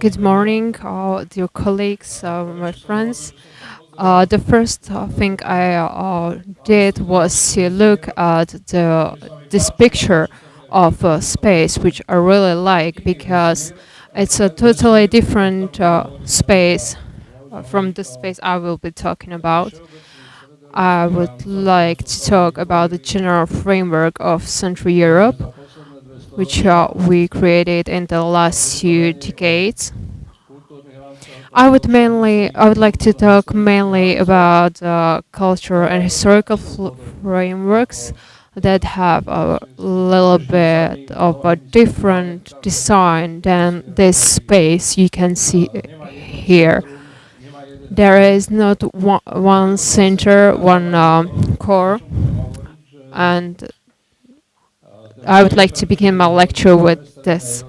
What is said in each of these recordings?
Good morning, dear colleagues, uh, my friends. Uh, the first uh, thing I uh, did was to look at the this picture of uh, space, which I really like because it's a totally different space from the space I will be talking about. I would like to talk about the general framework of Central Europe which uh, we created in the last few decades. I would mainly, I would like to talk mainly about uh, cultural and historical frameworks that have a little bit of a different design than this space you can see here. There is not one, one center, one um, core, and I would like to begin my lecture with this.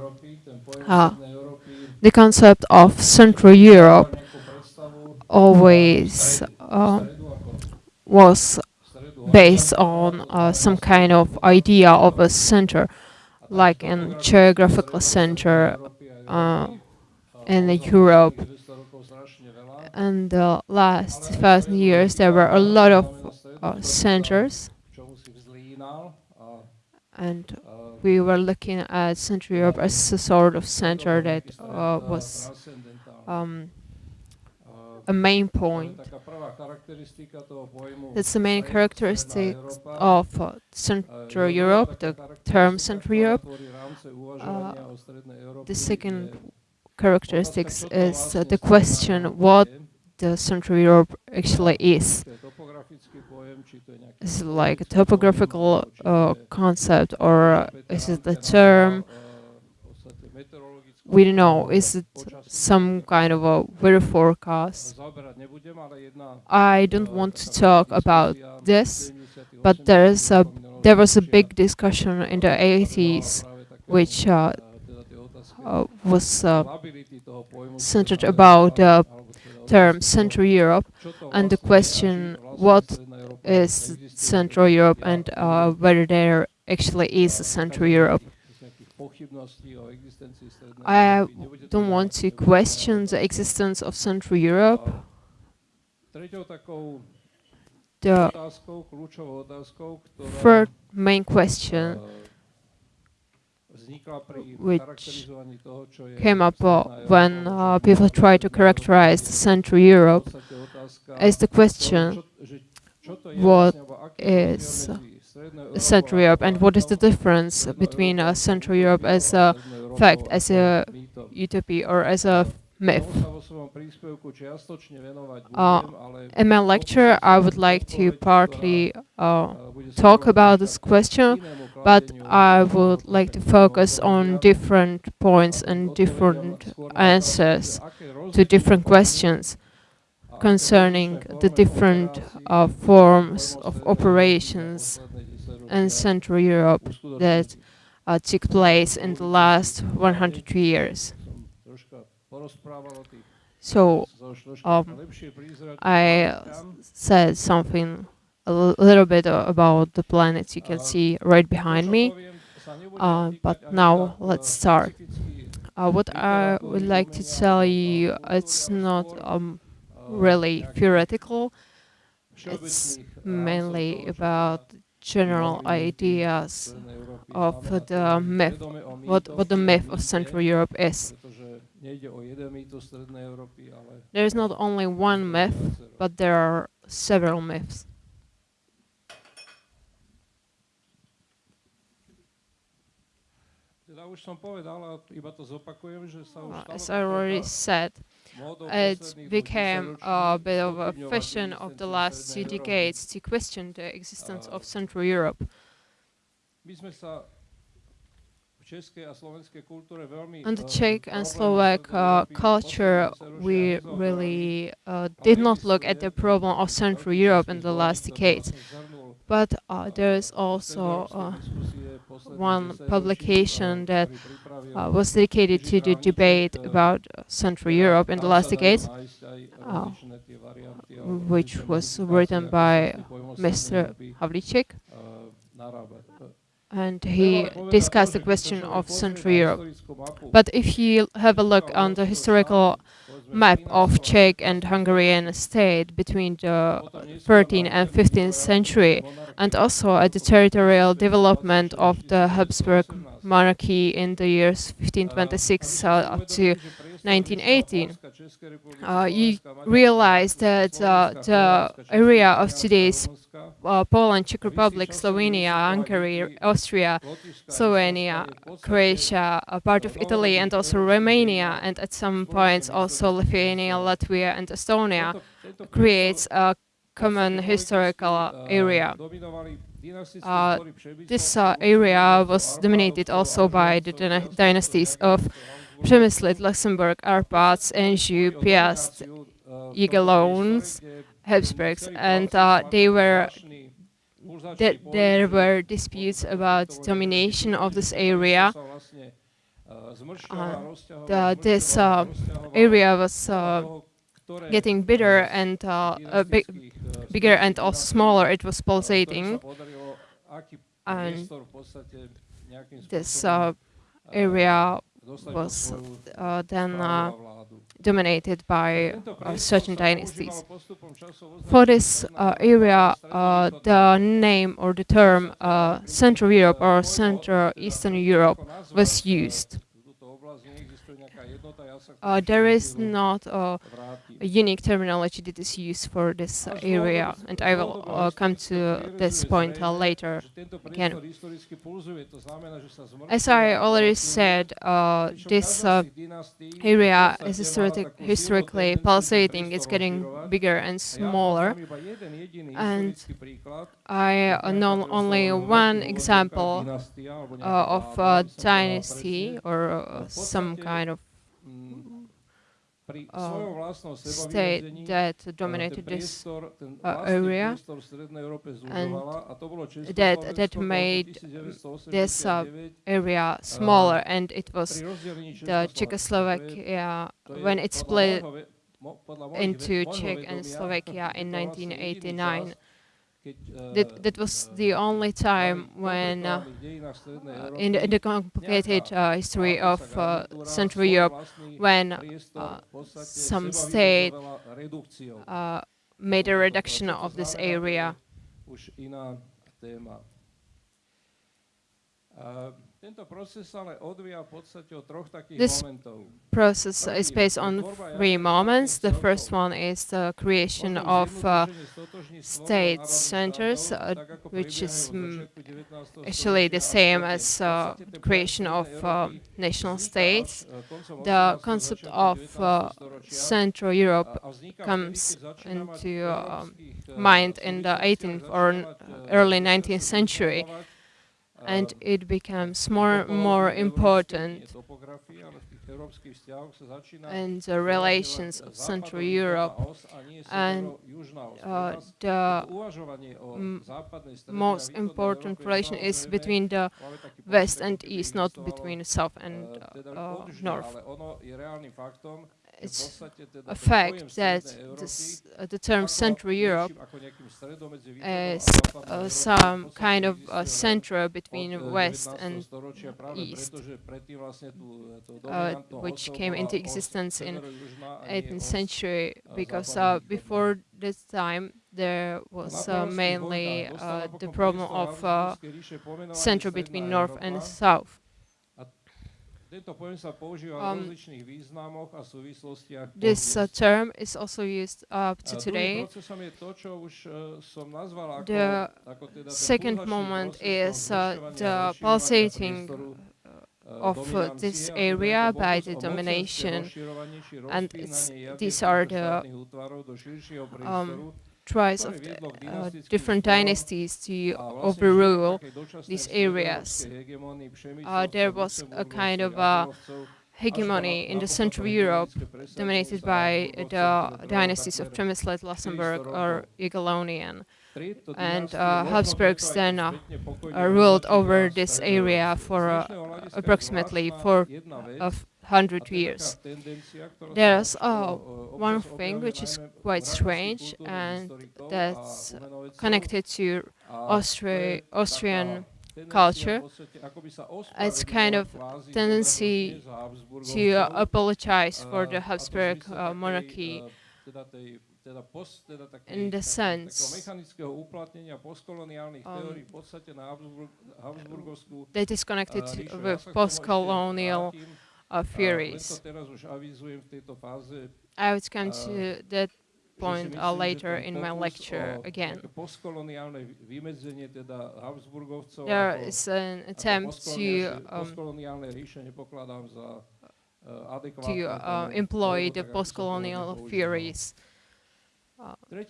Uh, the concept of Central Europe always uh, was based on uh, some kind of idea of a center, like a geographical center uh, in Europe. In the last thousand years, there were a lot of uh, centers and we were looking at Central Europe as a sort of center that uh, was um, a main point. That's the main characteristic of uh, Central Europe, the term Central Europe. Uh, the second characteristics is uh, the question what the Central Europe actually is. Is it like a topographical uh, concept or is it a term? We don't know. Is it some kind of a weather forecast? I don't want to talk about this, but there is a there was a big discussion in the 80s, which uh, uh, was uh, centered about the term Central Europe and the question what is Central Europe and uh, whether there actually is a Central Europe. I don't want to question the existence of Central Europe. The third main question which came up uh, when uh, people try to characterize Central Europe is the question what is Central Europe and what is the difference between uh, Central Europe as a fact, as a utopia or as a myth. Uh, in my lecture, I would like to partly uh, talk about this question, but I would like to focus on different points and different answers to different questions concerning the different uh, forms of operations in Central Europe that uh, took place in the last 100 years. So um, I said something a little bit about the planets you can see right behind me, uh, but now let's start. Uh, what I would like to tell you, it's not um, really theoretical. It's mainly about general ideas of the myth, what, what the myth of Central Europe is. There is not only one myth, but there are several myths. As I already said, it became a bit of a fashion of the last two decades to question the existence of Central Europe. On the Czech and Slovak uh, culture, we really uh, did not look at the problem of Central Europe in the last decades. But uh, there is also uh, one publication that uh, was dedicated to the debate about Central Europe in the last decades, uh, which was written by Mr. Havlicek. and he discussed the question of Central Europe. But if you have a look on the historical map of Czech and Hungarian state between the 13th and 15th century, and also at the territorial development of the Habsburg monarchy in the years 1526 uh, up to 1918, uh, you realize that uh, the area of today's uh, Poland, Czech Republic, Slovenia, Hungary, Austria, Slovenia, Croatia, a part of Italy, and also Romania, and at some points also Lithuania, Latvia, and Estonia, creates a common historical area. Uh, this uh, area was dominated also by the dynasties of Přemyslid, Luxembourg, Arpads, Anjou, Piast, Jagiellons, Habsburgs, and uh, they were th there were disputes about domination of this area. Uh, the, this uh, area was uh, getting bigger and uh, big, bigger and also smaller. It was pulsating, and this uh, area was uh, then uh, dominated by uh, certain dynasties. For this uh, area, uh, the name or the term uh, Central Europe or Central Eastern Europe was used. There is not a unique terminology that is used for this uh, area, and I will uh, come to this point uh, later again. As I already said, uh, this uh, area is historic historically pulsating, it's getting bigger and smaller, and I know only one example uh, of a dynasty or some kind of uh, state that dominated this uh, area and that, that made this uh, area smaller and it was the Czechoslovakia when it split into Czech and Slovakia in 1989 that, that was the only time when, uh, in, the, in, the, complicated uh, history of uh, Central Europe, when uh, some state uh, made a reduction of this area. This process is based on three moments. The first one is the creation of uh, state centers, uh, which is actually the same as uh, creation of uh, national states. The concept of uh, Central Europe comes into um, mind in the 18th or early 19th century and it becomes more and more important. and the relations of Central Europe and uh, the most important relation is between the West and East, not between South and uh, North it's a fact that this, uh, the term Central Europe is uh, some kind of a center between West and East, uh, which came into existence in 18th century, because uh, before this time there was uh, mainly uh, the problem of center between North and South. Um, this uh, term is also used up to today. The second moment is uh, the pulsating of uh, this area by the domination and these are the um, tries of the, uh, different dynasties to overrule these areas. Uh, there was a kind of a hegemony in the Central Europe dominated by the dynasties of Přemyslid, Luxembourg or Jagiellonian. And uh, Habsburgs then uh, uh, ruled over this area for uh, approximately four of hundred years. There's uh, one thing which is quite strange and that's connected to Austri Austrian culture. It's kind of tendency to uh, apologize for the Habsburg uh, monarchy in the sense um, that is connected with post-colonial uh, theories. I would come to that point uh, later in my lecture again. There is an attempt to um, to uh, employ the post-colonial theories uh,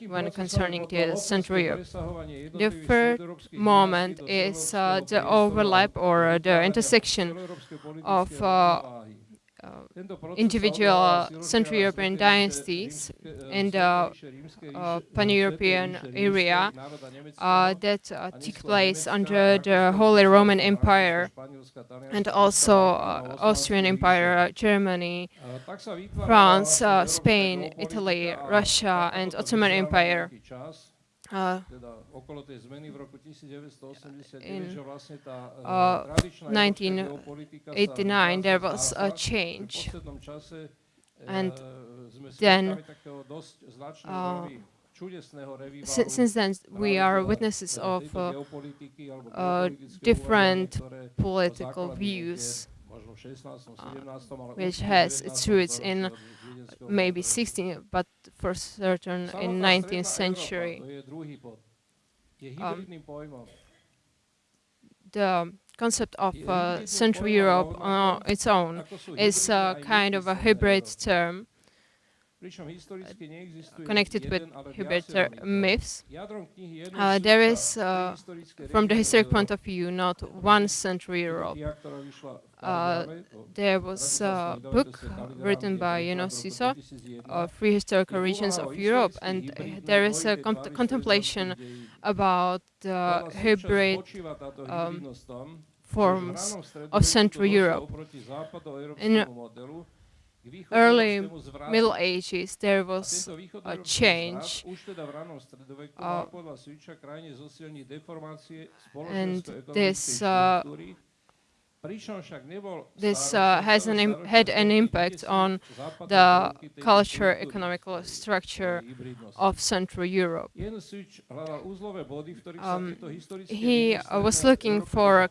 when concerning the Central Europe. The third moment is uh, the overlap or the intersection of individual Central European dynasties in the uh, pan-European area uh, that took place under the Holy Roman Empire and also Austrian Empire, Germany, France, Spain, Italy, Russia and Ottoman Empire. Uh, in uh, 1989 there was a change. and then uh, since then we are witnesses of uh, uh, different political views which has its roots in maybe 16th, but for certain in 19th century. Um, the concept of uh, Central Europe on its own is a kind of a hybrid term connected with hybrid myths. Uh, there is, uh, from the historic point of view, not one Central Europe. Uh, there was a book written by Janos Sisa, uh, Three Historical Regions of Europe, and there is a contemplation about the hybrid um, forms of Central Europe. In early Middle Ages there was a change uh, and this uh, this uh, has an had an impact on the culture, economical structure of Central Europe. Um, he uh, was looking for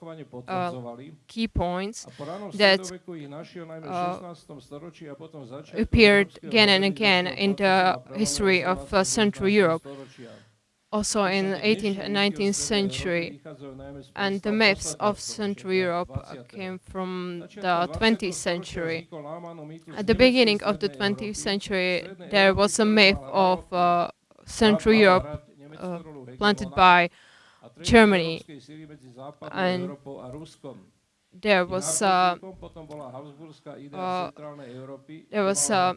uh, key points that uh, appeared again and again in the history of uh, Central Europe also in 18th and 19th century. And the myths of Central Europe came from the 20th century. At the beginning of the 20th century, there was a myth of uh, Central Europe uh, planted by Germany. And there was uh, uh, there was uh,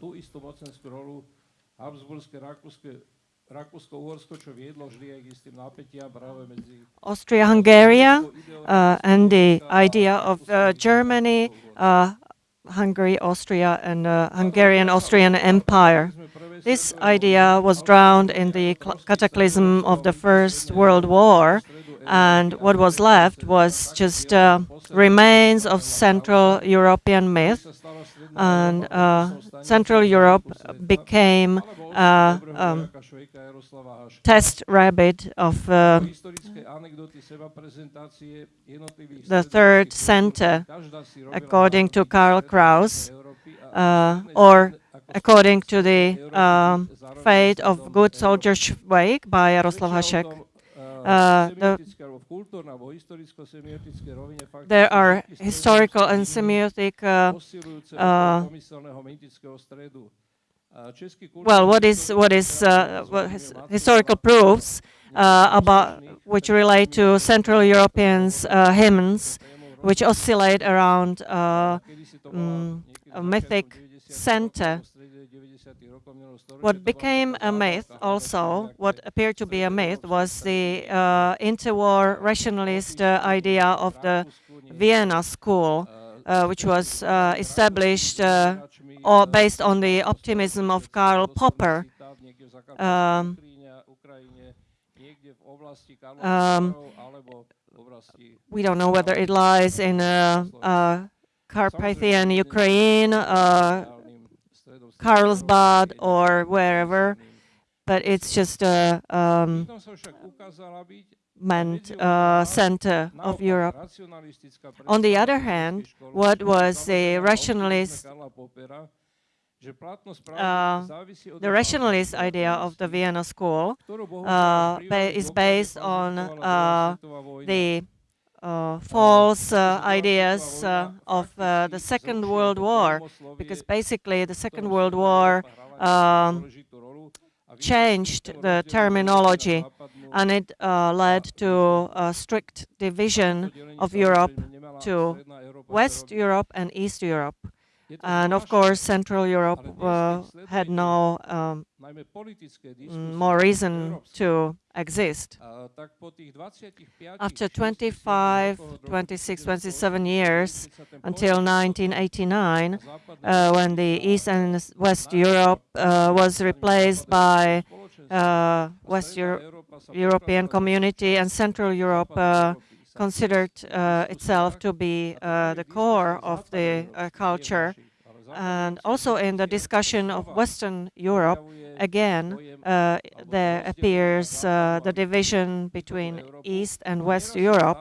Austria-Hungary uh, and the idea of uh, Germany, uh, Hungary, Austria and uh, Hungarian-Austrian Empire. This idea was drowned in the cataclysm of the First World War and what was left was just uh, remains of Central European myth and uh, Central Europe became uh, um, test rabbit of uh, the third center, according to Karl Kraus, uh, or according to the um, fate of Good Soldier Švejk by Jaroslav Hašek. Uh, the, there are historical and semiotic uh, uh, well, what is what is uh, what his, historical proofs uh, about which relate to Central Europeans uh, hymns, which oscillate around um, mythic center what became a myth also, what appeared to be a myth, was the uh, interwar rationalist uh, idea of the Vienna school, uh, which was uh, established uh, or based on the optimism of Karl Popper. Um, um, we don't know whether it lies in uh, Carpathian Ukraine, uh, Carlsbad, or wherever, but it's just a um, meant uh, center of Europe. On the other hand, what was the rationalist uh, the rationalist idea of the Vienna School uh, is based on uh, the uh, false uh, ideas uh, of the Second World War, because basically the Second World War um, changed the terminology and it led to a strict division of Europe to West Europe and East Europe. And of course, Central Europe uh, had no um, mm, more reason to exist. After 25, 26, 27 years, until 1989, uh, when the East and West Europe uh, was replaced by uh, West Euro European community and Central Europe uh, considered uh, itself to be uh, the core of the uh, culture. And also in the discussion of Western Europe, again, uh, there appears uh, the division between East and West Europe.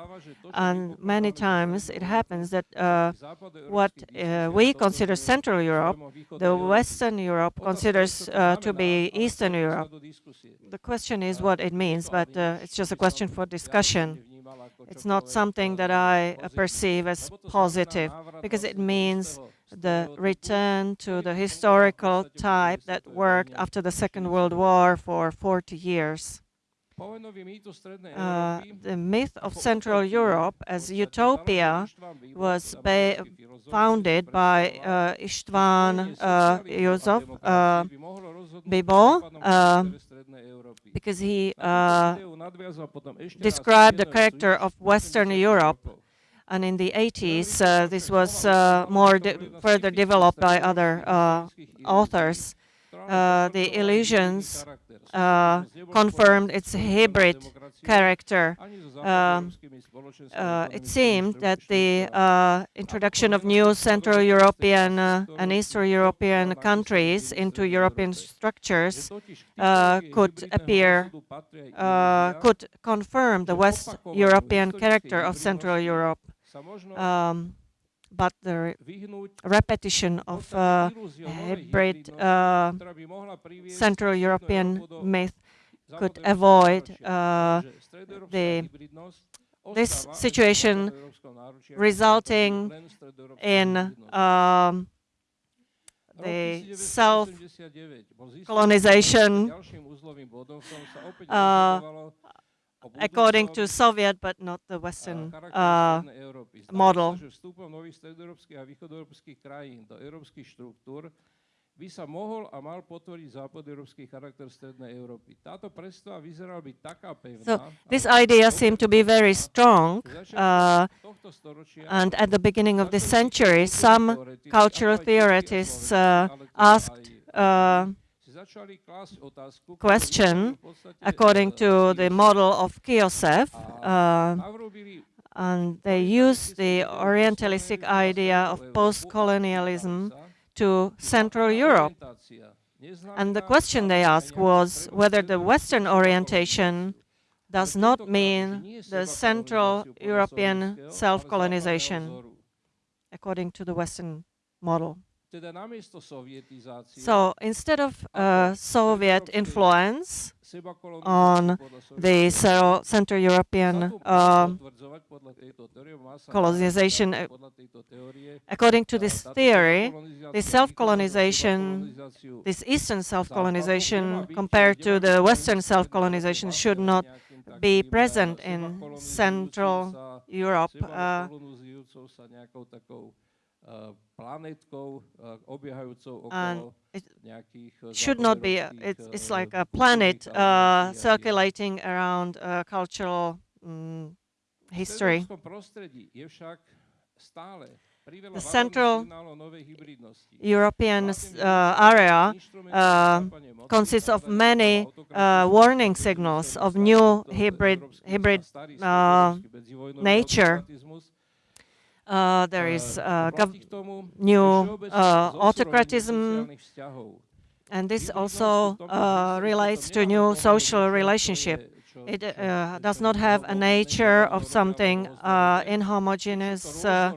And many times it happens that uh, what we consider Central Europe, the Western Europe considers to be Eastern Europe. The question is what it means, but it's just a question for discussion. It's not something that I perceive as positive because it means the return to the historical type that worked after the Second World War for 40 years. Uh, the myth of Central Europe as utopia was founded by uh, István uh, József uh, Bibó, uh, because he uh, described the character of Western Europe. And in the 80s, uh, this was uh, more de further developed by other uh, authors. Uh, the illusions uh, confirmed its hybrid character. Um, uh, it seemed that the uh, introduction of new Central European uh, and Eastern European countries into European structures could appear, could confirm the West European character of Central Europe. Um, but the repetition of uh, hybrid uh, Central European myth could avoid uh, the this situation resulting in um, the self-colonization uh, according to Soviet, but not the Western uh, model. by sa mohol a mal západoeurópsky charakter Strednej Európy. Táto predstava vyzerala byť taká pevná. So, this idea seemed to be very strong, uh, and at the beginning of the century, some cultural theorists uh, asked uh, question according to the model of Kiossev. Uh, and they use the Orientalistic idea of post-colonialism to Central Europe. And the question they asked was whether the Western orientation does not mean the Central European self-colonization, according to the Western model. So instead of uh, Soviet influence on the Central European uh, colonization, uh, according to this theory, the self-colonization, this Eastern self-colonization compared to the Western self-colonization should not be present in Central Europe. Uh, planetkou obiehajúcou okolo nejakých should not be it's, it's like a planet uh, circulating around uh, cultural um, history. The Central European uh, area uh, consists of many uh, warning signals of new hybrid, hybrid uh, nature. Uh, there is uh, new autocratism, and this also relates to new social relationship. It uh, does not have a nature of something uh, inhomogeneous. Uh,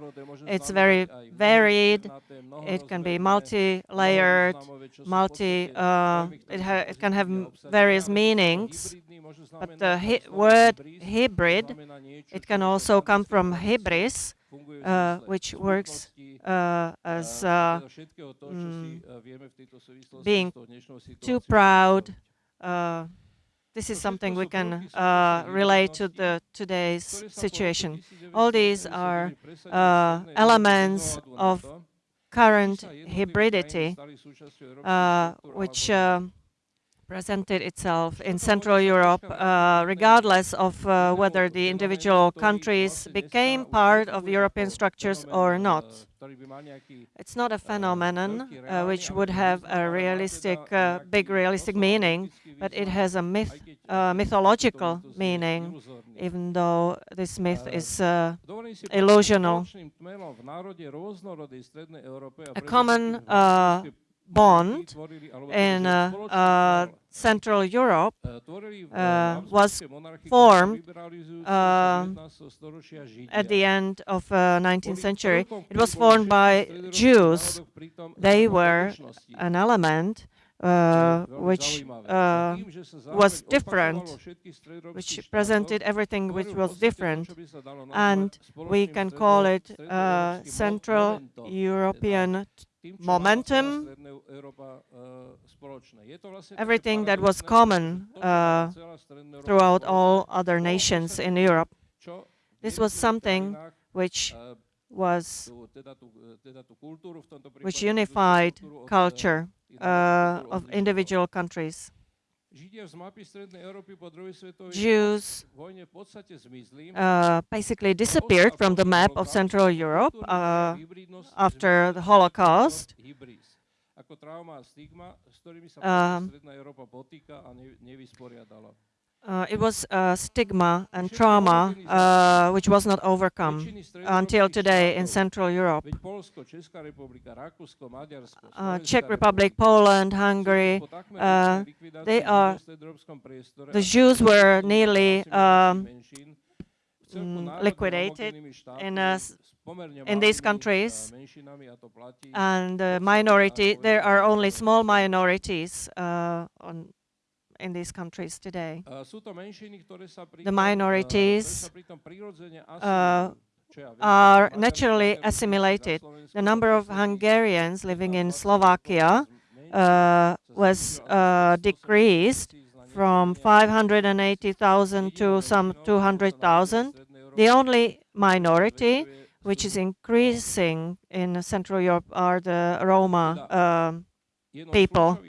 it's very varied. It can be multi-layered, multi. Uh, it, it, can have various meanings. But the hi word hybrid, it can also come from hybris, uh, which works uh, as mm, being too proud. This is something we can uh, relate to the today's situation. All these are uh, elements of current hybridity, uh, which uh, presented itself in Central Europe, uh, regardless of uh, whether the individual countries became part of European structures or not. It's not a phenomenon uh, which would have a realistic, uh, big realistic meaning, but it has a myth, uh, mythological meaning, even though this myth is uh, illusional. A common bond in uh, uh, Central Europe uh, was formed uh, at the end of 19th uh, century. It was formed by Jews. They were an element uh, which uh, was different, which presented everything which was different. And we can call it uh, Central European momentum, everything that was common uh, throughout all other nations in Europe. This was something which was which unified culture uh, of individual countries. Jews uh, basically disappeared from the map of Central Europe uh, after the Holocaust. Um, uh, it was a stigma and trauma uh, which was not overcome until today in Central Europe. Uh, Czech Republic, Poland, Hungary, uh, they are, the Jews were nearly um, mm, liquidated in, in these countries and minority, there are only small minorities uh, on in these countries today. The minorities uh, are naturally assimilated. The number of Hungarians living in Slovakia uh, was uh, decreased from 580,000 to some 200,000. The only minority which is increasing in Central Europe are the Roma um, people.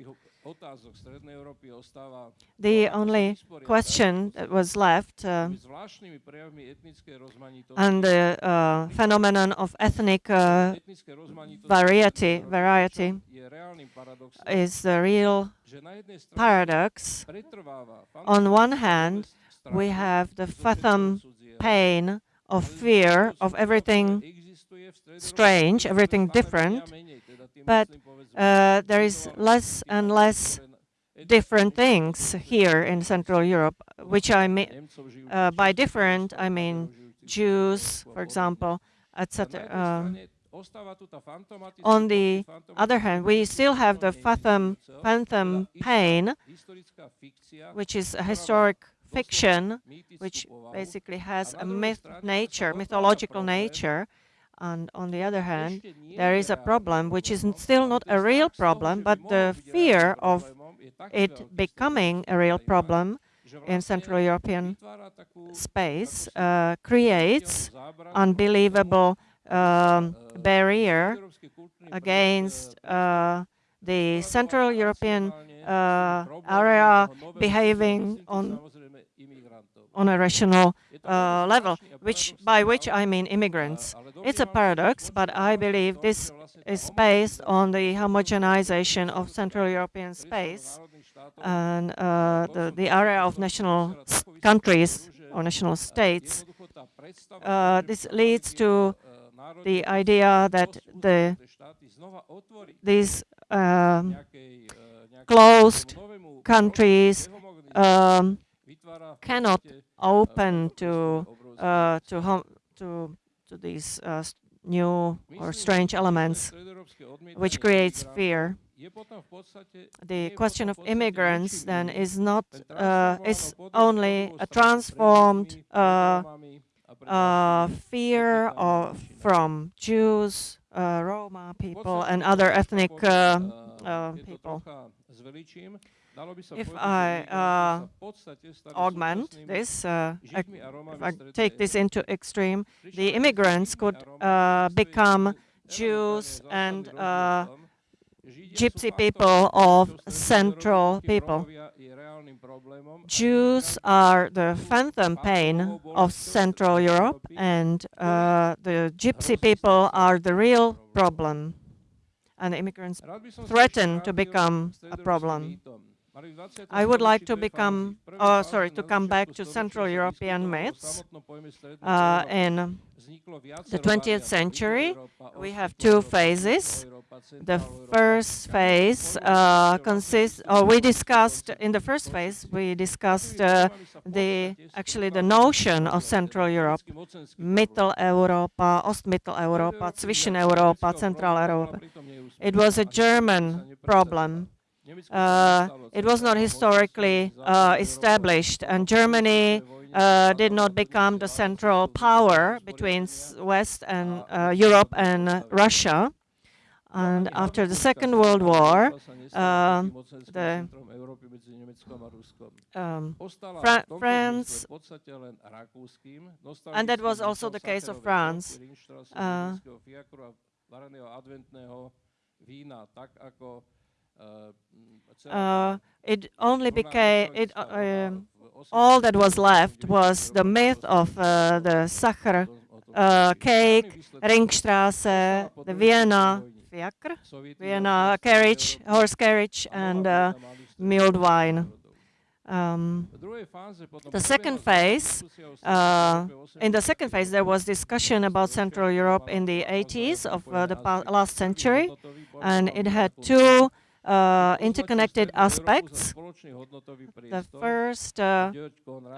The only question that was left uh, and the uh, phenomenon of ethnic uh, variety, variety is the real paradox. On one hand, we have the phantom pain of fear of everything strange, everything different, but uh, there is less and less different things here in Central Europe, which I mean, uh, by different, I mean Jews, for example, etc. Uh, on the other hand, we still have the phantom, phantom pain, which is a historic fiction, which basically has a myth nature, mythological nature, and on the other hand, there is a problem which is still not a real problem, but the fear of it becoming a real problem in Central European space uh, creates unbelievable um, barrier against uh, the Central European uh, area behaving on on a rational uh, level, which by which I mean immigrants. It's a paradox, but I believe this is based on the homogenization of Central European space and uh, the, the area of national countries or national states. Uh, this leads to the idea that the, these um, closed countries um, cannot open to uh, to to to these uh, new or strange elements, which creates fear. The question of immigrants then is not uh, is only a transformed uh, uh, fear of from Jews, uh, Roma people, and other ethnic people. If I uh, augment this, uh, if I take this into extreme, the immigrants could uh, become Jews and uh, gypsy people of central people. Jews are the phantom pain of Central Europe and uh, the gypsy people are the real problem. And immigrants threaten to become a problem. I would like to become, uh, sorry, to come back to Central European myths. Uh, in the 20th century, we have two phases. The first phase uh, consists, or we discussed, in the first phase, we discussed uh, the, actually the notion of Central Europe, Mitteleuropa, Ostmitteleuropa, Zwischeneuropa, Central Europe. It was a German problem uh, it was not historically uh, established, and Germany uh, did not become the central power between West and uh, Europe and Russia. And after the Second World War, uh, the um, Fra France, and that was also the case of France. Uh, uh, it only became it uh, um, all that was left was the myth of uh, the Sacher uh, cake, Ringstrasse, the Vienna fiacre, Vienna carriage, horse carriage, and uh, mulled wine. Um, the second phase, uh, in the second phase, there was discussion about Central Europe in the 80s of uh, the last century, and it had two uh, interconnected aspects. The first uh,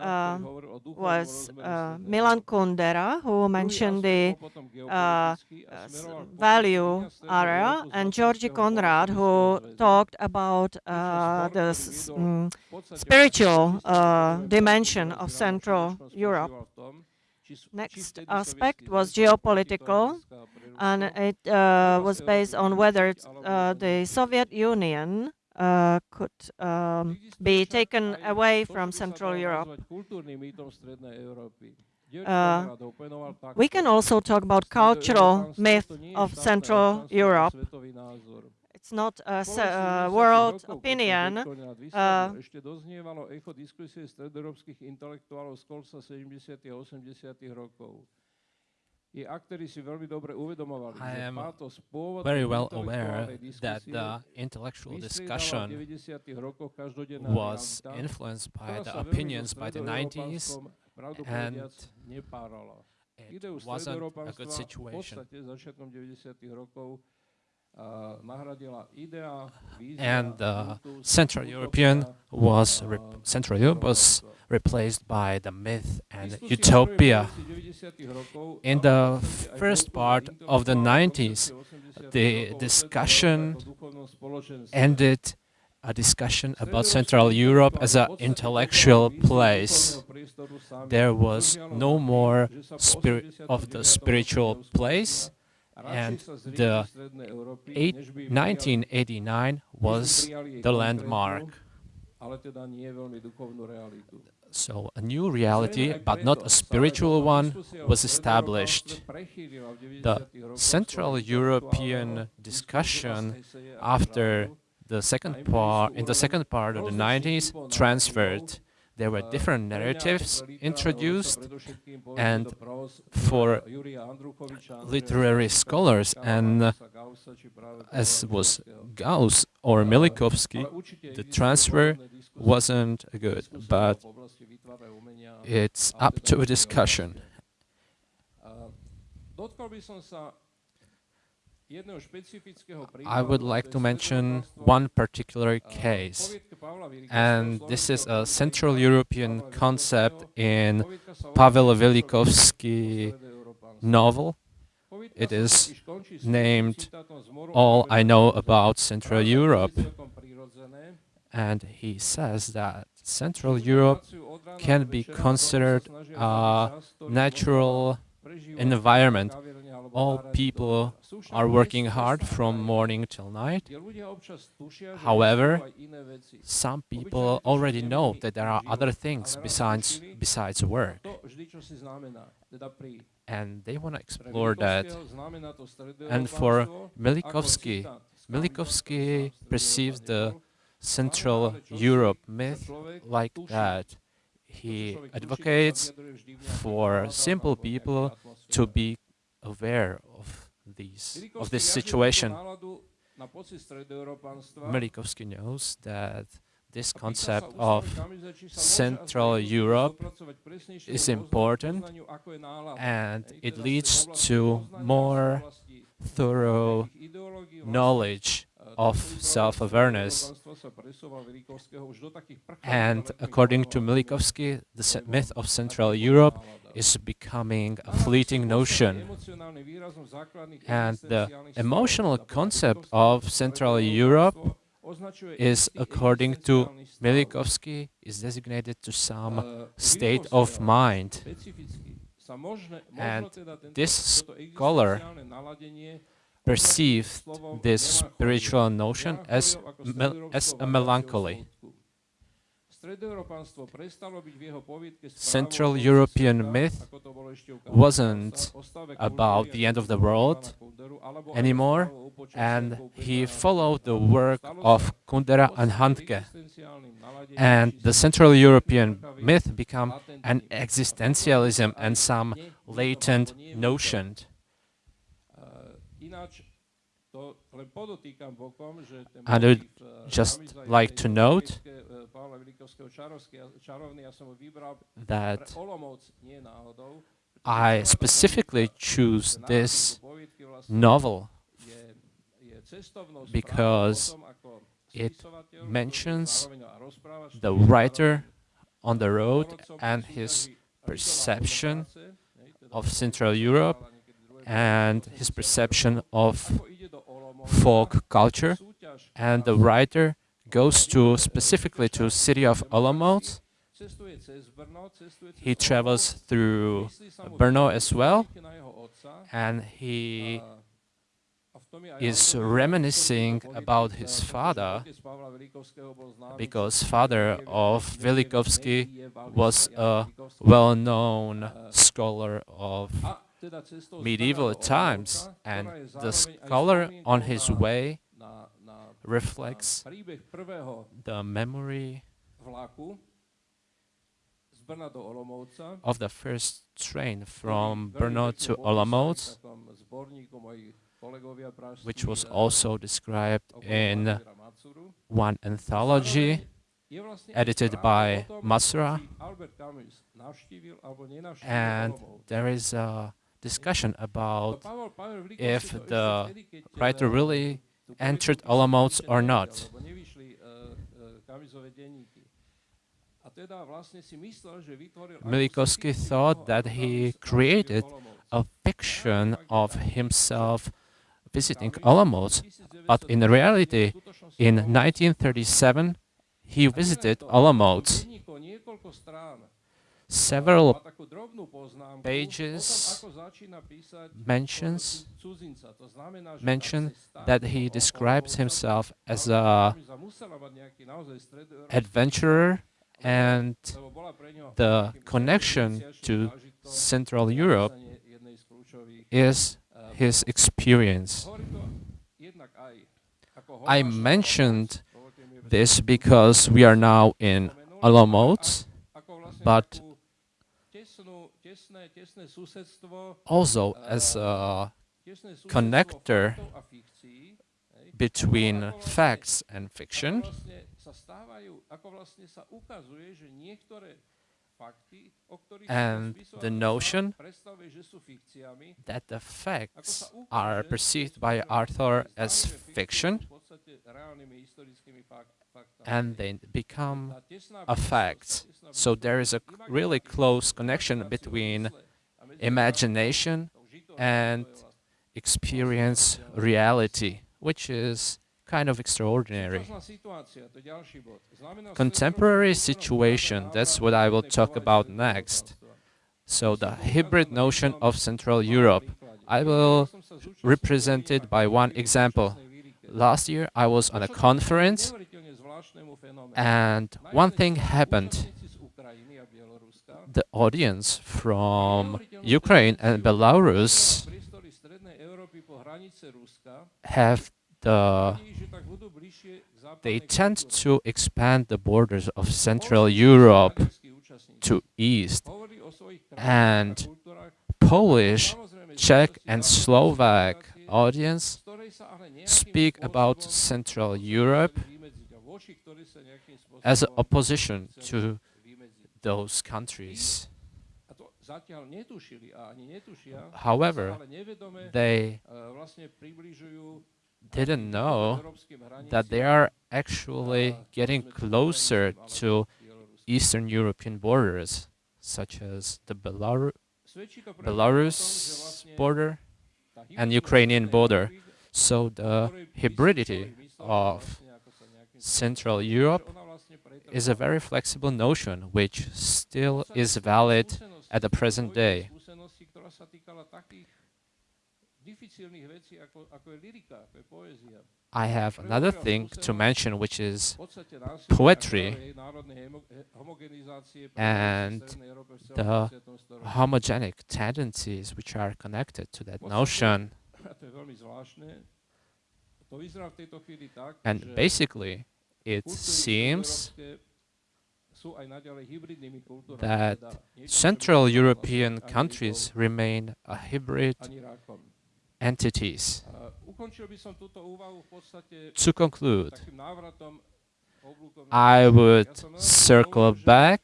uh, was uh, Milan Kundera, who mentioned the uh, value area, and György Konrád, who talked about uh, the mm, spiritual dimension of Central Europe. Next aspect was geopolitical, and it uh, was based on whether uh, the Soviet Union uh, could um, be taken away from Central Europe. Uh, we can also talk about cultural myth of Central Europe. It's not a uh, world opinion. Uh, I am very well aware that the intellectual discussion was influenced by the opinions by the 90s and it wasn't a good situation. And uh, Central European was Central Europe was replaced by the myth and utopia. In the first part of the 90s, the discussion ended a discussion about Central Europe as an intellectual place. There was no more spirit of the spiritual place, and the eight, 1989 was the landmark. So a new reality, but not a spiritual one, was established. The Central European discussion after the second part, in the second part of the 90s, transferred. There were different narratives introduced, and for literary scholars, and uh, as was Gauss or Milikovsky, the transfer wasn't good, but it's up to a discussion. I would like to mention one particular case, and this is a Central European concept in Pavel Vilikovský novel. It is named All I Know About Central Europe. And he says that Central Europe can be considered a natural environment all people are working hard from morning till night. However, some people already know that there are other things besides besides work. And they want to explore that. And for Milikovsky, Milikovsky perceives the Central Europe myth like that. He advocates for simple people to be aware of these of this situation. Milikovsky knows that this concept of Central Europe is important and it leads to more thorough knowledge of self-awareness. And according to Milikovsky, the myth of Central Europe is becoming a fleeting notion. And the emotional concept of Central Europe is, according to Milikovsky, is designated to some state of mind. And this scholar perceived this spiritual notion as, as a melancholy. Central European myth wasn't about the end of the world anymore, and he followed the work of Kundera and Handke. And the Central European myth became an existentialism and some latent notion. I would just like to note that I specifically choose this novel because it mentions the writer on the road and his perception of Central Europe and his perception of folk culture and the writer goes to specifically to city of Olomouc. He travels through Brno as well, and he is reminiscing about his father, because father of Vilikovský was a well-known scholar of medieval times, and the scholar on his way reflects the memory of the first train from Brno to Olomouc, which was also described in one anthology edited by Masura. And there is a discussion about if the writer really entered Olomouc or not. Milikovsky thought that he created a fiction of himself visiting Olomouc, but in reality, in 1937, he visited Olomouc several pages mentions mention that he describes himself as a adventurer and the connection to Central Europe is his experience. I mentioned this because we are now in Olomouc but also eh, as a connector faktov a fikcií, hej, between facts and fiction. Ako vlastne sa stávajú, ako vlastne sa ukazuje, že niektoré fakty, o ktorých And the notion predstavuje, že sú fikciami, that the facts are perceived by Arthur as fiction sú v podstate reálnymi historickými fak- faktami. and they become a fact. So there is a really close connection between mysle a medzi imagination and experience reality, which is kind of extraordinary. Contemporary situation, that's what I will talk about next. So the hybrid notion of Central Europe. I will represent it by one example. Last year I was on a conference and one thing happened. účastníci z Ukrajiny a Bieloruska The audience from Ukraine and Belarus have the they tend to expand the borders of Central Europe to east and Polish, Czech and Slovak audience speak about Central Europe as opposition to. Those countries. A to zatiaľ netušili a ani netušia, However, sa ale nevedome they približujú didn't know that they are actually uh, getting closer to. Eastern European borders, such as the Belar- Svedčí to predovšetkým o tom, že Belarus border and Ukrainian border. So the ktorej by si hybridity človek myslel, že of vlastne ako sa nejakým spôsobom Central Europe ona vlastne pretrváva. Is a very flexible notion which still is valid at the present day. I have another thing to mention, which is Poetry and the homogenic tendencies which are connected to that notion. And basically, it seems stredoeurópske sú aj naďalej hybridnými kultúrami, that teda niečo, čo Central European countries remain a hybrid Židom, ani Rákom. entities. A ukončil by som túto úvahu v podstate To conclude, takým návratom oblúkom na I would Ja som veľmi circle back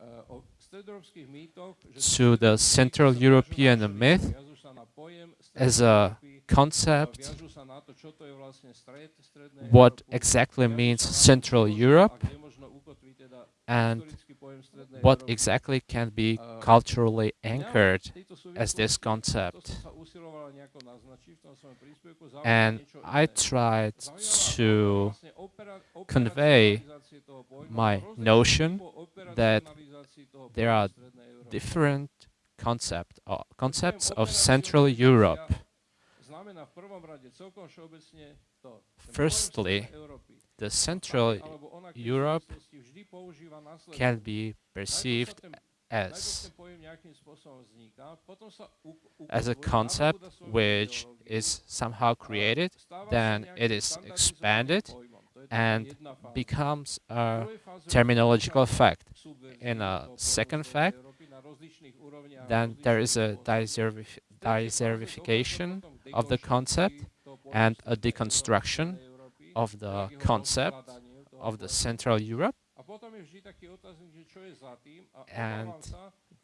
uh, o stredoeurópskych mýtoch, že to the Central sa viažú na European myth viažú sa na pojem as Strednej a Európy, a concept viažú sa na to, čo to je vlastne stred Strednej what exactly means sa na to, Central Europe a kde možno ukotví teda and historický pojem Strednej what exactly can be Uh, culturally anchored as this concept. To som sa usiloval nejako naznačiť v tom svojom príspevku, zaujalo And I tried to convey operacionalizácie toho pojmu, my notion that there are different concept uh, concepts of Central Europe. Firstly, The Central tak alebo onak v Europe súvislosti vždy používa následovné. can be perceived as ten pojem nejakým spôsobom vzniká, potom sa u- as a concept which is somehow created then it is expanded pojmom. To je taká and becomes a terminological fact. In a second fact, Európy na rozličných úrovniach, Then there is a rozličných spôsobov. deservi- V tretej fáze desertification dochádza of the concept and a deconstruction of the concept of the. Central Europe. And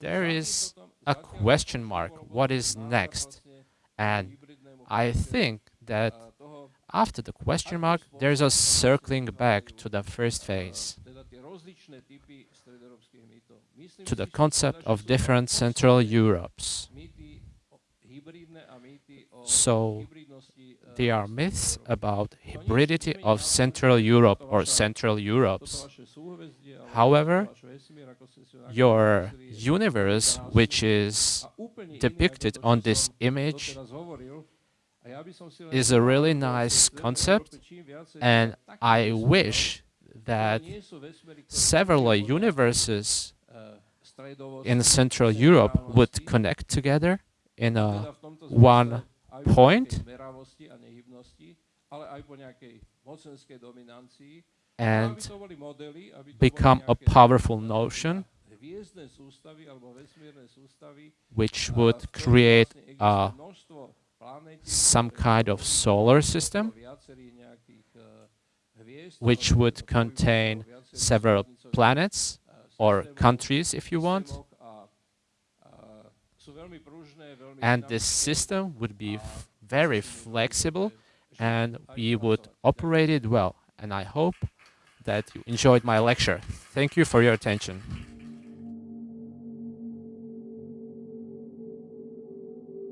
there is a question mark. What is next? And I think that after the question mark, there's a circling back to the first phase, to the concept of different Central Europes. So e, They are myths about hybridity of Central Europe or Central Europes. However, Your universe, which is depicted on this image, is a really nice concept, and I wish that several universes in Central Europe would connect together in a one zmysle aj po point nejakej meravosti a nehybnosti, ale aj po nejakej mocenskej dominancii, and aby to boli modely, aby to become a powerful notion hviezdne sústavy alebo vesmírne sústavy, which would create some kind of solar system, eh, which would contain several planets eh, or countries, if you want. And this system would be very flexible and we would operate it well. And I hope that you enjoyed my lecture. Thank you for your attention.